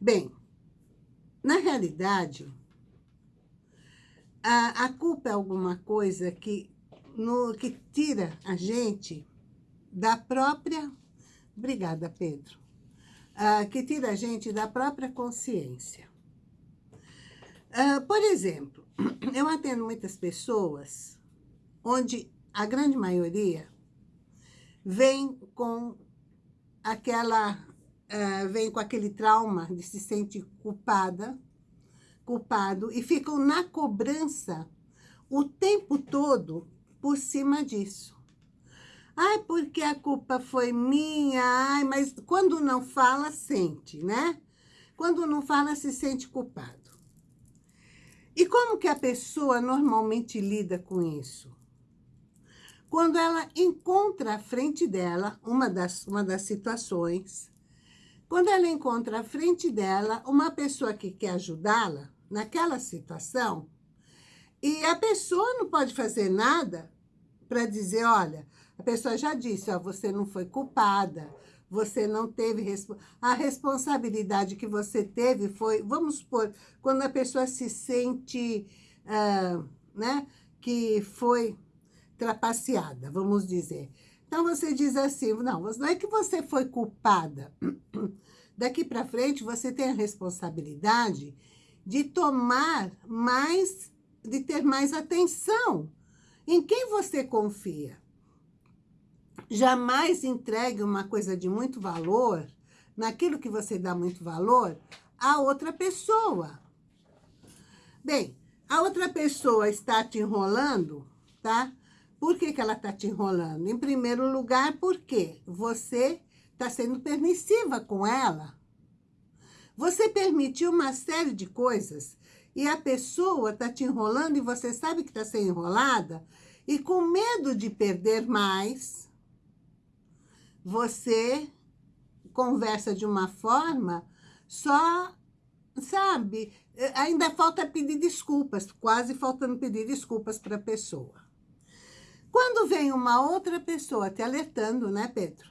Bem, na realidade, a, a culpa é alguma coisa que, no, que tira a gente da própria... Obrigada, Pedro. Que tira a gente da própria consciência. Uh, por exemplo, eu atendo muitas pessoas onde a grande maioria vem com aquela, uh, vem com aquele trauma de se sentir culpada, culpado, e ficam na cobrança o tempo todo por cima disso. Ai, porque a culpa foi minha, ai, mas quando não fala, sente, né? Quando não fala, se sente culpado. E como que a pessoa normalmente lida com isso? Quando ela encontra à frente dela, uma das, uma das situações, quando ela encontra à frente dela uma pessoa que quer ajudá-la naquela situação, e a pessoa não pode fazer nada para dizer, olha, a pessoa já disse, ó, você não foi culpada, você não teve... A responsabilidade que você teve foi, vamos supor, quando a pessoa se sente, uh, né, que foi trapaceada, vamos dizer. Então, você diz assim, não, não é que você foi culpada. Daqui para frente, você tem a responsabilidade de tomar mais, de ter mais atenção em quem você confia. Jamais entregue uma coisa de muito valor, naquilo que você dá muito valor, a outra pessoa. Bem, a outra pessoa está te enrolando, tá? Por que, que ela está te enrolando? Em primeiro lugar, porque você está sendo permissiva com ela. Você permitiu uma série de coisas e a pessoa está te enrolando e você sabe que está sendo enrolada e com medo de perder mais, você conversa de uma forma só, sabe, ainda falta pedir desculpas, quase faltando pedir desculpas para a pessoa. Quando vem uma outra pessoa te alertando, né, Pedro?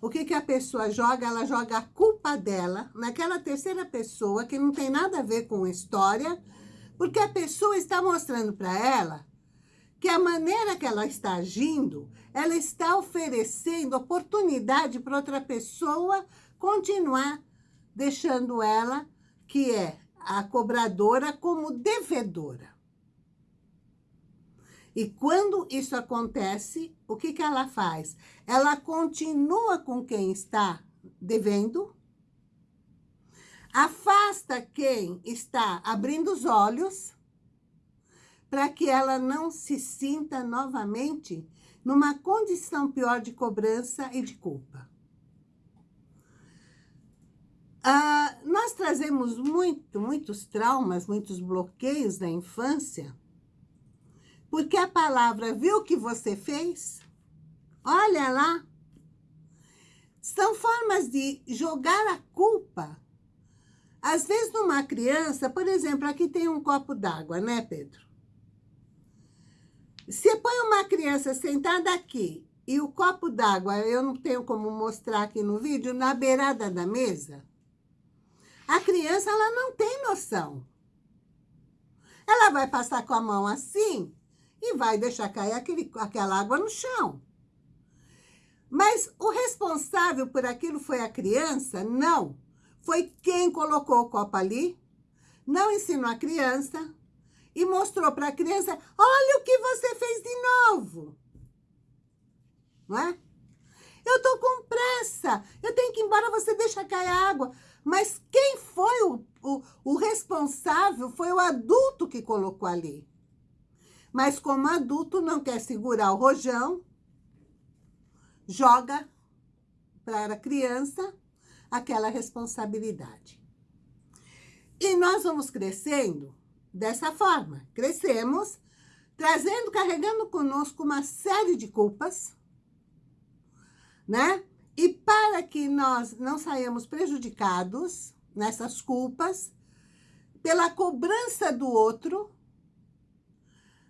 O que, que a pessoa joga? Ela joga a culpa dela naquela terceira pessoa que não tem nada a ver com história, porque a pessoa está mostrando para ela que a maneira que ela está agindo, ela está oferecendo oportunidade para outra pessoa continuar deixando ela, que é a cobradora, como devedora. E quando isso acontece, o que, que ela faz? Ela continua com quem está devendo, afasta quem está abrindo os olhos para que ela não se sinta novamente numa condição pior de cobrança e de culpa. Ah, nós trazemos muito, muitos traumas, muitos bloqueios da infância, porque a palavra viu o que você fez? Olha lá. São formas de jogar a culpa. Às vezes, numa criança, por exemplo, aqui tem um copo d'água, né, Pedro? Se põe uma criança sentada aqui e o copo d'água, eu não tenho como mostrar aqui no vídeo, na beirada da mesa, a criança ela não tem noção. Ela vai passar com a mão assim e vai deixar cair aquele, aquela água no chão. Mas o responsável por aquilo foi a criança? Não. Foi quem colocou o copo ali, não ensinou a criança, e mostrou para a criança, olha o que você fez de novo. Não é? Eu estou com pressa, eu tenho que ir embora, você deixa cair a água. Mas quem foi o, o, o responsável foi o adulto que colocou ali. Mas como adulto não quer segurar o rojão, joga para a criança aquela responsabilidade. E nós vamos crescendo dessa forma. Crescemos, trazendo, carregando conosco uma série de culpas, né? E para que nós não saímos prejudicados nessas culpas, pela cobrança do outro,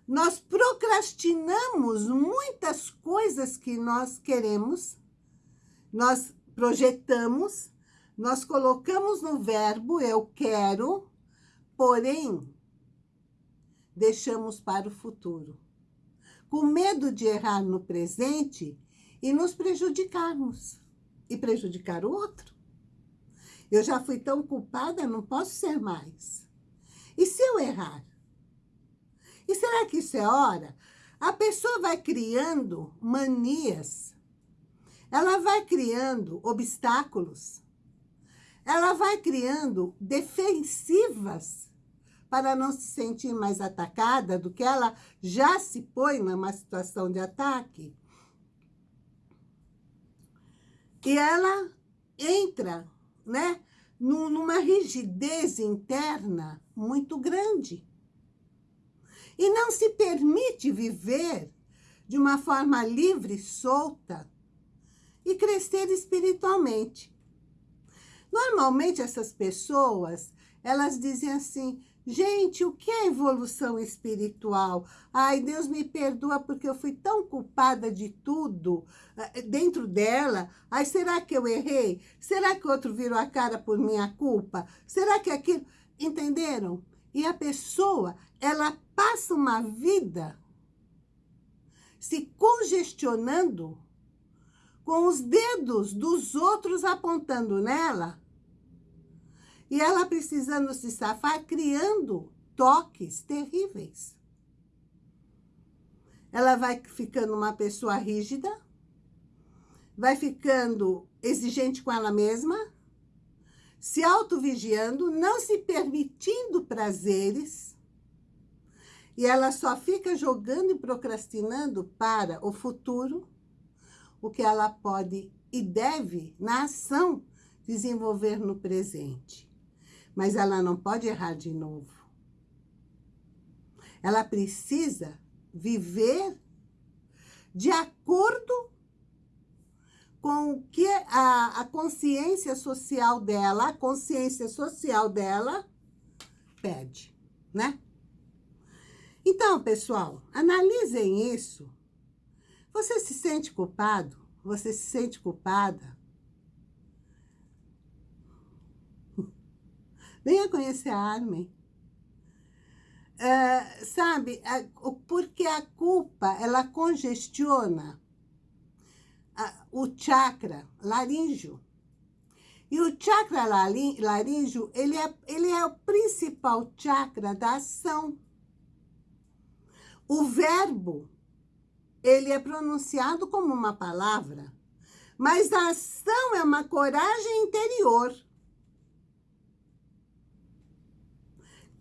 nós procrastinamos muitas coisas que nós queremos, nós projetamos, Nós colocamos no verbo eu quero, porém, deixamos para o futuro. Com medo de errar no presente e nos prejudicarmos. E prejudicar o outro. Eu já fui tão culpada, não posso ser mais. E se eu errar? E será que isso é hora? A pessoa vai criando manias. Ela vai criando obstáculos ela vai criando defensivas para não se sentir mais atacada do que ela já se põe numa situação de ataque. E ela entra, né, numa rigidez interna muito grande. E não se permite viver de uma forma livre, solta e crescer espiritualmente. Normalmente essas pessoas, elas dizem assim, gente, o que é evolução espiritual? Ai, Deus me perdoa porque eu fui tão culpada de tudo eh, dentro dela. Ai, será que eu errei? Será que outro virou a cara por minha culpa? Será que aquilo... Entenderam? E a pessoa, ela passa uma vida se congestionando com os dedos dos outros apontando nela e ela precisando se safar, criando toques terríveis. Ela vai ficando uma pessoa rígida, vai ficando exigente com ela mesma, se autovigiando, não se permitindo prazeres, e ela só fica jogando e procrastinando para o futuro o que ela pode e deve, na ação, desenvolver no presente mas ela não pode errar de novo. Ela precisa viver de acordo com o que a, a consciência social dela, a consciência social dela pede, né? Então, pessoal, analisem isso. Você se sente culpado? Você se sente culpada? Venha conhecer a Armin. Uh, sabe, a, porque a culpa, ela congestiona a, o chakra laríngeo. E o chakra laríngeo, ele é, ele é o principal chakra da ação. O verbo, ele é pronunciado como uma palavra, mas a ação é uma coragem interior.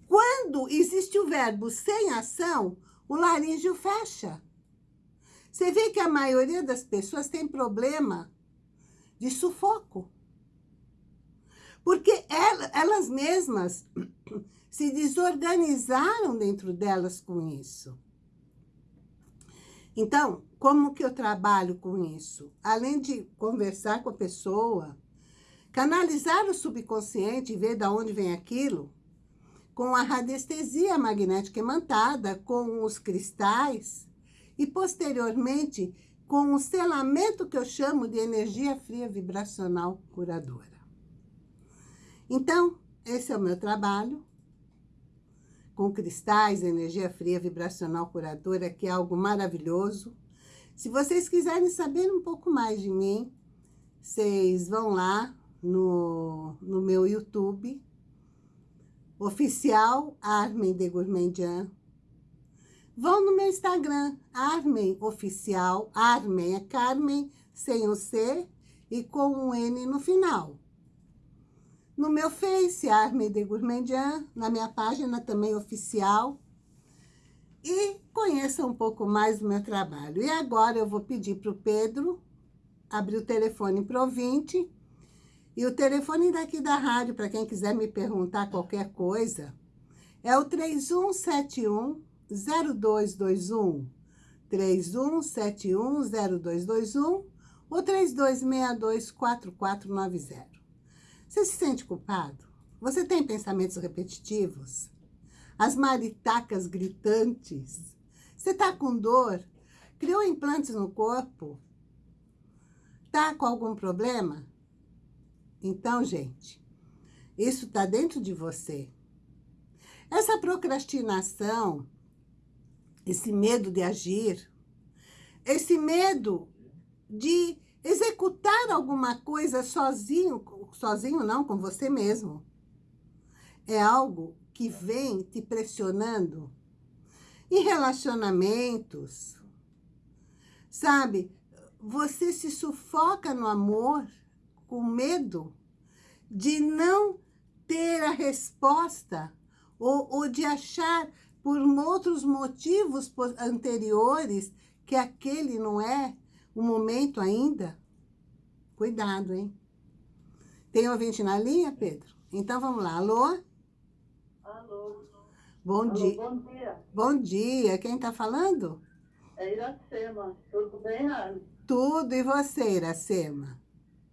Quando existe o verbo sem ação, o laríngeo fecha. Você vê que a maioria das pessoas tem problema de sufoco. Porque elas mesmas se desorganizaram dentro delas com isso. Então, como que eu trabalho com isso? Além de conversar com a pessoa, canalizar o subconsciente e ver de onde vem aquilo, com a radiestesia magnética imantada, com os cristais e, posteriormente, com o selamento que eu chamo de energia fria vibracional curadora. Então, esse é o meu trabalho, com cristais, energia fria vibracional curadora, que é algo maravilhoso. Se vocês quiserem saber um pouco mais de mim, vocês vão lá no, no meu YouTube, oficial Armen de Gourmandian. Vão no meu Instagram, Armen Oficial, Armen é Carmen, sem o C e com um N no final. No meu Face, Armen de Gourmandian, na minha página também oficial. E conheça um pouco mais do meu trabalho. E agora eu vou pedir para o Pedro abrir o telefone para o ouvinte e o telefone daqui da rádio, para quem quiser me perguntar qualquer coisa, é o 3171-0221. 3171-0221 ou 3262-4490. Você se sente culpado? Você tem pensamentos repetitivos? As maritacas gritantes? Você está com dor? Criou implantes no corpo? Está com algum problema? Então, gente, isso está dentro de você. Essa procrastinação, esse medo de agir, esse medo de executar alguma coisa sozinho, sozinho não, com você mesmo, é algo que vem te pressionando em relacionamentos, sabe? Você se sufoca no amor com medo de não ter a resposta ou, ou de achar por outros motivos anteriores que aquele não é o momento ainda. Cuidado, hein? Tem ouvinte na linha, Pedro? Então vamos lá. Alô? Alô. Bom Alô, dia. Bom dia. Bom dia. Quem está falando? É Iracema. Tudo bem, Anne? Tudo. E você, Iracema?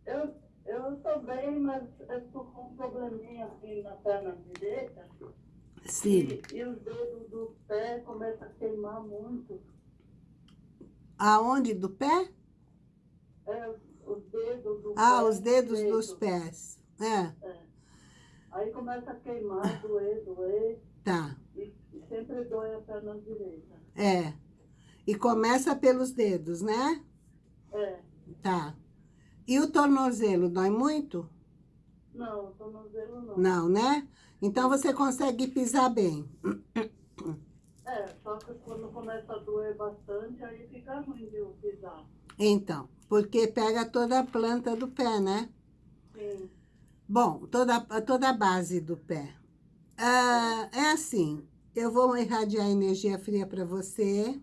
Eu eu estou bem, mas eu estou com um probleminha assim na perna direita. Sim. E, e os dedos do pé começam a queimar muito. Aonde? Do pé? É, os dedos do Ah, pé os dedos direito. dos pés. É, É. Aí começa a queimar, doer, doer. tá. E, e sempre dói a perna direita. É. E começa pelos dedos, né? É. Tá. E o tornozelo, dói muito? Não, tornozelo não. Não, né? Então você consegue pisar bem. É, só que quando começa a doer bastante, aí fica ruim de pisar. Então, porque pega toda a planta do pé, né? Sim. Bom, toda, toda a base do pé. Ah, é assim, eu vou irradiar energia fria para você.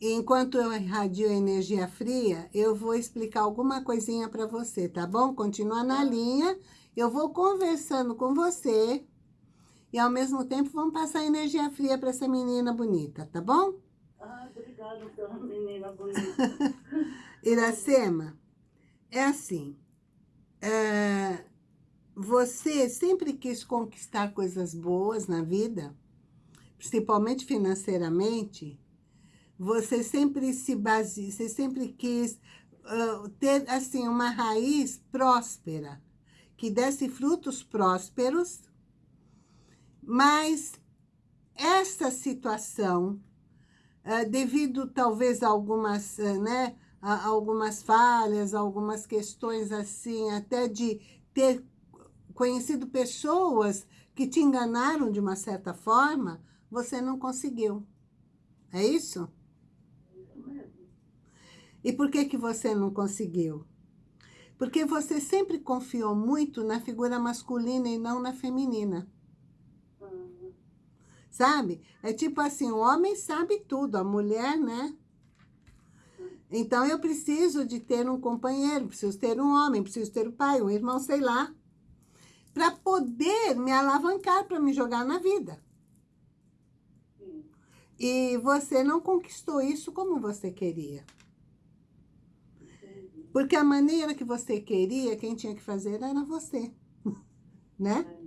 Enquanto eu irradio energia fria, eu vou explicar alguma coisinha para você, tá bom? Continua na linha, eu vou conversando com você. E ao mesmo tempo vamos passar energia fria para essa menina bonita, tá bom? Ah, obrigada pela menina bonita. Iracema, é assim, é, você sempre quis conquistar coisas boas na vida, principalmente financeiramente, você sempre se base, você sempre quis uh, ter, assim, uma raiz próspera, que desse frutos prósperos, mas essa situação, uh, devido talvez a algumas, uh, né, a algumas falhas, algumas questões assim, até de ter conhecido pessoas que te enganaram de uma certa forma, você não conseguiu. É isso? E por que, que você não conseguiu? Porque você sempre confiou muito na figura masculina e não na feminina. Sabe? É tipo assim, o homem sabe tudo, a mulher, né? Então, eu preciso de ter um companheiro, preciso ter um homem, preciso ter um pai, um irmão, sei lá, para poder me alavancar, para me jogar na vida. E você não conquistou isso como você queria. Porque a maneira que você queria, quem tinha que fazer era você, né?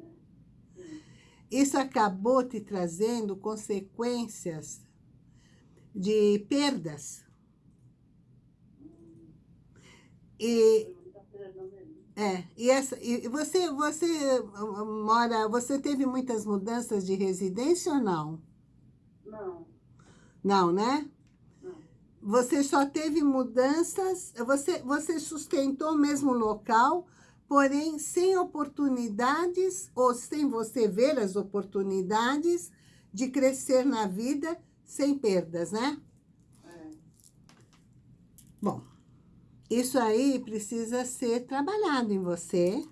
Isso acabou te trazendo consequências de perdas. E, é, e, essa, e você, você mora, você teve muitas mudanças de residência ou não? Não, Não, né? não. Você só teve mudanças, você, você sustentou o mesmo local, porém sem oportunidades, ou sem você ver as oportunidades de crescer na vida sem perdas, né? É. Bom, isso aí precisa ser trabalhado em você,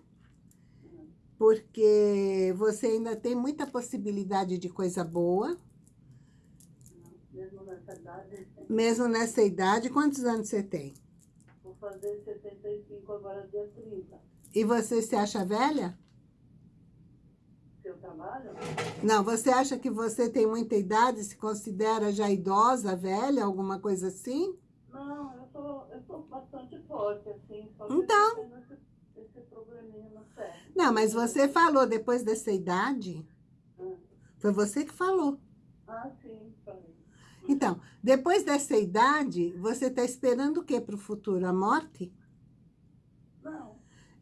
porque você ainda tem muita possibilidade de coisa boa, Mesmo nessa idade, mesmo nessa idade. Quantos anos você tem? vou fazer 75 agora dia 30. E você se acha velha? Seu trabalho? Não, você acha que você tem muita idade, se considera já idosa, velha, alguma coisa assim? Não, eu sou, eu sou bastante forte, assim. Então. esse, esse probleminha no pé. Não, mas você falou depois dessa idade, Ah, foi você que falou. Ah, sim, falei. Então, depois dessa idade, você está esperando o que para o futuro? A morte?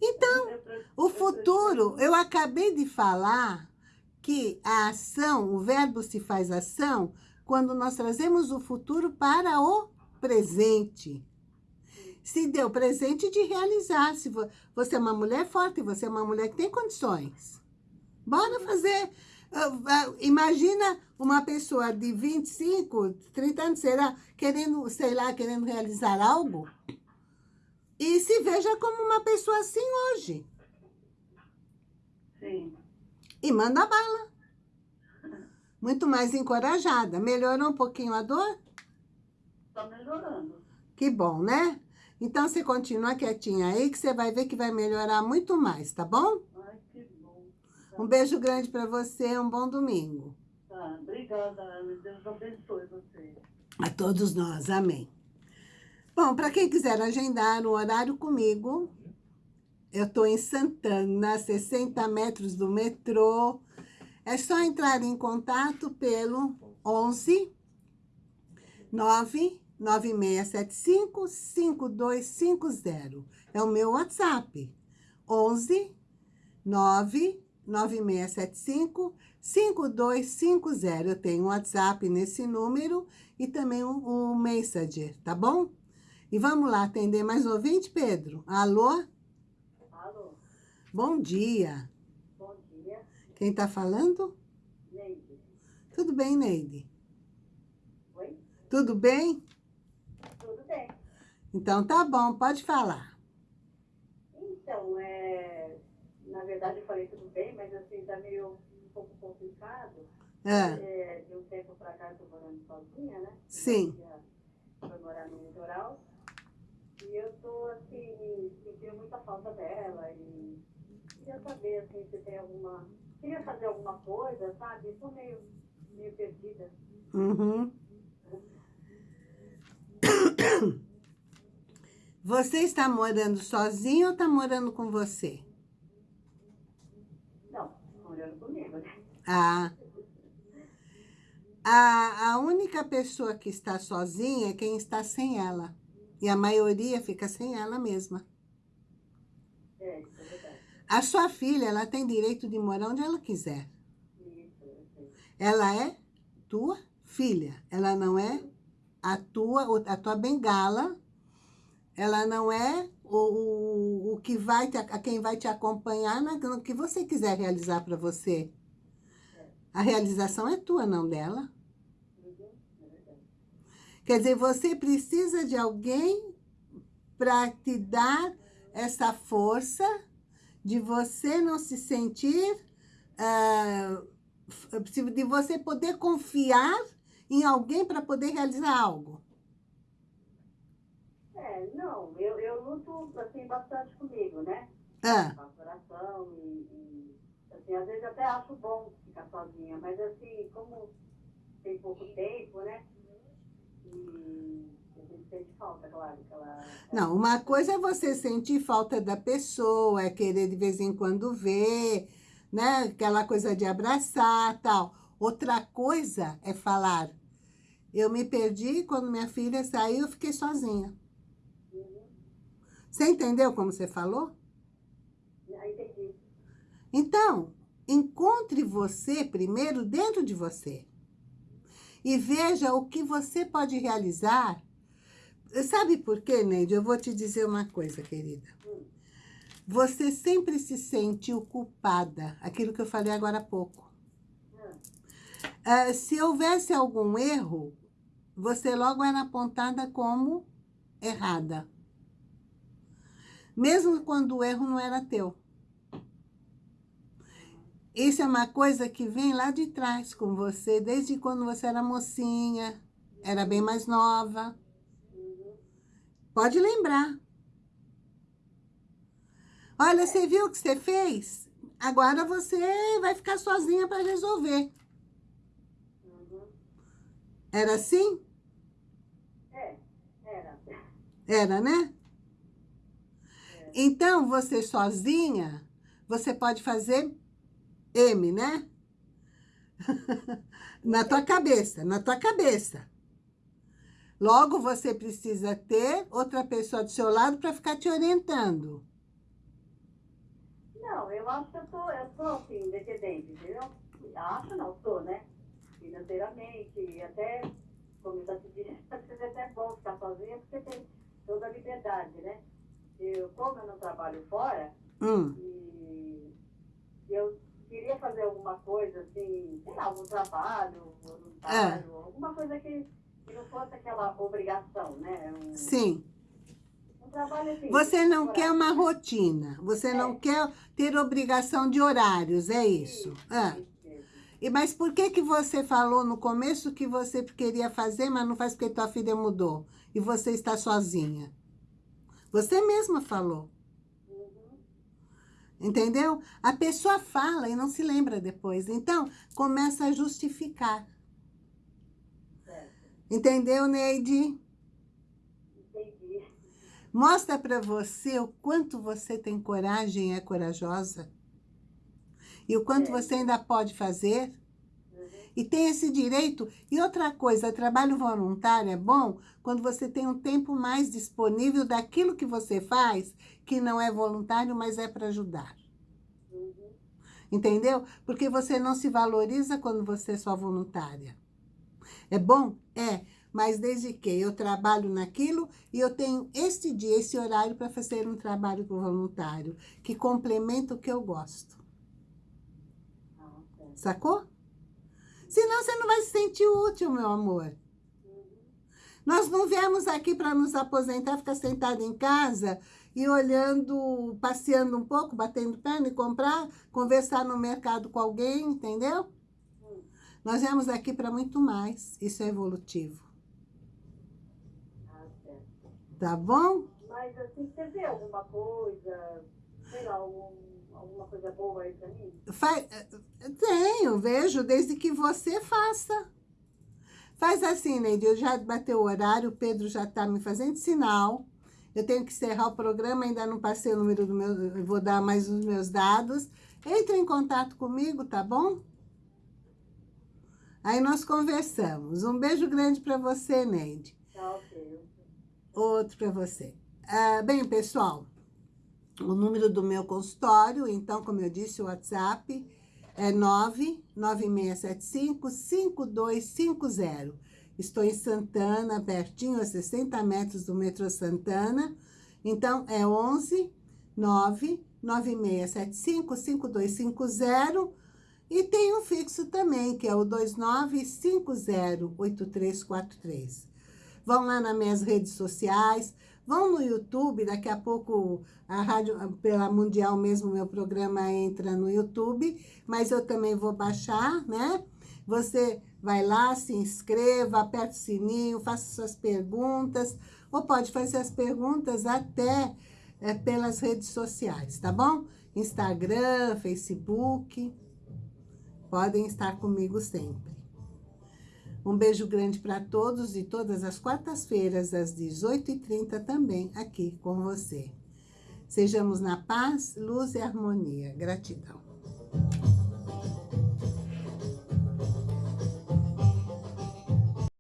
Então, o futuro, eu acabei de falar que a ação, o verbo se faz ação, quando nós trazemos o futuro para o presente. Se deu presente de realizar. Se você é uma mulher forte, você é uma mulher que tem condições. Bora fazer. Ah, ah, imagina uma pessoa de 25, 30 anos, será, querendo, sei lá, querendo realizar algo e se veja como uma pessoa assim hoje. Sim. E manda bala. Muito mais encorajada. Melhorou um pouquinho a dor? Está melhorando. Que bom, né? Então, você continua quietinha aí, que você vai ver que vai melhorar muito mais, tá bom? Ai, que bom. Tá. Um beijo grande para você, um bom domingo. Tá, obrigada, Ana. Deus abençoe você. A todos nós, amém. Bom, para quem quiser agendar um horário comigo, eu estou em Santana, 60 metros do metrô. É só entrar em contato pelo 11 9 9675 5250. É o meu WhatsApp. 11 9 9675 5250. Eu tenho um WhatsApp nesse número e também um, um Messenger, tá bom? E vamos lá atender mais ouvinte, Pedro? Alô? Alô? Bom dia. Bom dia. Quem está falando? Neide. Tudo bem, Neide? Oi? Tudo bem? Tudo bem. Então tá bom, pode falar. Então, é... na verdade eu falei tudo bem, mas assim, tá meio um pouco complicado. É, É, de um tempo pra cá eu tô morando sozinha, né? Sim. Foi morar no litoral. E eu tô, assim, sentindo muita falta dela e queria saber, assim, se tem alguma... Queria fazer alguma coisa, sabe? Tô meio, meio perdida. uhum. Você está morando sozinho ou está morando com você? Não, morando comigo, né? Ah. A, a única pessoa que está sozinha é quem está sem ela. E a maioria fica sem ela mesma. É, isso é verdade. A sua filha, ela tem direito de morar onde ela quiser. Ela é tua filha. Ela não é a tua, a tua bengala. Ela não é o, o, o que vai te, a quem vai te acompanhar no que você quiser realizar para você. A realização é tua, não dela. Quer dizer, você precisa de alguém para te dar essa força de você não se sentir, f- de você poder confiar em alguém para poder realizar algo. É, não, eu, eu luto, assim, bastante comigo, né? Ah, Faço oração e, e, assim, às vezes até acho bom ficar sozinha, mas assim, como tem pouco tempo, né? E a gente sente falta, claro, ela... não, uma coisa é você sentir falta da pessoa, é querer de vez em quando ver, né? Aquela coisa de abraçar tal. Outra coisa é falar, eu me perdi quando minha filha saiu, eu fiquei sozinha. Uhum. Você entendeu como você falou? Entendi. Então, encontre você primeiro dentro de você. E veja o que você pode realizar. Sabe por quê, Neide? Eu vou te dizer uma coisa, querida. Você sempre se sentiu culpada. Aquilo que eu falei agora há pouco. Ah, se houvesse algum erro, você logo era apontada como errada. Mesmo quando o erro não era teu. Isso é uma coisa que vem lá de trás com você, desde quando você era mocinha, era bem mais nova. Pode lembrar. Olha, você viu o que você fez? Agora você vai ficar sozinha para resolver. Era assim? É, era. Era, né? Então, você sozinha, você pode fazer M, né? na tua cabeça, na tua cabeça. Logo, você precisa ter outra pessoa do seu lado para ficar te orientando. Não, eu acho que eu tô, eu tô assim, independente, entendeu? Acho não, tô, né? Financeiramente, até, como eu já te disse, é até bom ficar sozinha, porque tem toda a liberdade, né? Eu, como eu não trabalho fora, Hum, e eu queria fazer alguma coisa, assim, sei lá, algum trabalho voluntário, alguma coisa que, que não fosse aquela obrigação, né? Um, sim. um trabalho assim. Você não temporário. quer uma rotina, você não É. quer ter obrigação de horários, é isso? Ah. Isso, isso. E, mas por que que você falou no começo que você queria fazer, mas não faz porque tua filha mudou e você está sozinha? Você mesma falou. Entendeu? A pessoa fala e não se lembra depois. Então, começa a justificar. Entendeu, Neide? Entendi. Mostra para você o quanto você tem coragem e é corajosa. E o quanto É. você ainda pode fazer. E tem esse direito. E outra coisa, trabalho voluntário é bom quando você tem um tempo mais disponível daquilo que você faz, que não é voluntário, mas é para ajudar. Uhum. Entendeu? Porque você não se valoriza quando você é só voluntária. É bom? É. Mas desde que eu trabalho naquilo e eu tenho este dia, esse horário para fazer um trabalho voluntário, que complementa o que eu gosto. Ah. Sacou? Senão você não vai se sentir útil, meu amor. Nós não viemos aqui para nos aposentar, ficar sentado em casa e olhando, passeando um pouco, batendo perna e comprar, conversar no mercado com alguém, entendeu? Nós viemos aqui para muito mais. Isso é evolutivo. Ah. Tá bom? Mas assim, você vê alguma coisa, sei lá, algum, alguma coisa boa aí pra mim? Fa- Tenho, vejo, desde que você faça. Faz assim, Neide, eu já bateu o horário, o Pedro já está me fazendo sinal. Eu tenho que encerrar o programa, ainda não passei o número do meu, eu vou dar mais os meus dados. Entre em contato comigo, tá bom? Aí nós conversamos. Um beijo grande para você, Neide. Tá, ok. Outro para você. Ah, bem, pessoal, o número do meu consultório, então, como eu disse, o WhatsApp é 99675-5250. Estou em Santana, pertinho, a 60 metros do metrô Santana. Então, é 11 99675-5250. E tem um fixo também, que é o 29508343. Vão lá nas minhas redes sociais, vão no YouTube, daqui a pouco a rádio, pela Mundial mesmo, meu programa entra no YouTube, mas eu também vou baixar, né? Você vai lá, se inscreva, aperta o sininho, faça suas perguntas, ou pode fazer as perguntas até é, pelas redes sociais, tá bom? Instagram, Facebook, podem estar comigo sempre. Um beijo grande para todos e todas as quartas-feiras, às 18h30 também aqui com você. Sejamos na paz, luz e harmonia. Gratidão.